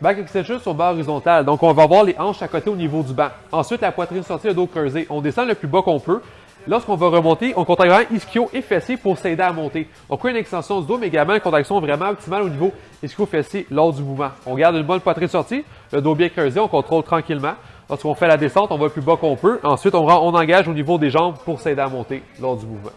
Back extension sur bas horizontale. Donc, on va avoir les hanches à côté au niveau du banc. Ensuite, la poitrine sortie, le dos creusé. On descend le plus bas qu'on peut. Lorsqu'on va remonter, on contracte vraiment ischio et fessier pour s'aider à monter. On une extension du dos, mais également une contraction vraiment optimale au niveau ischio-fessier lors du mouvement. On garde une bonne poitrine sortie, le dos bien creusé, on contrôle tranquillement. Lorsqu'on fait la descente, on va le plus bas qu'on peut. Ensuite, on, on engage au niveau des jambes pour s'aider à monter lors du mouvement.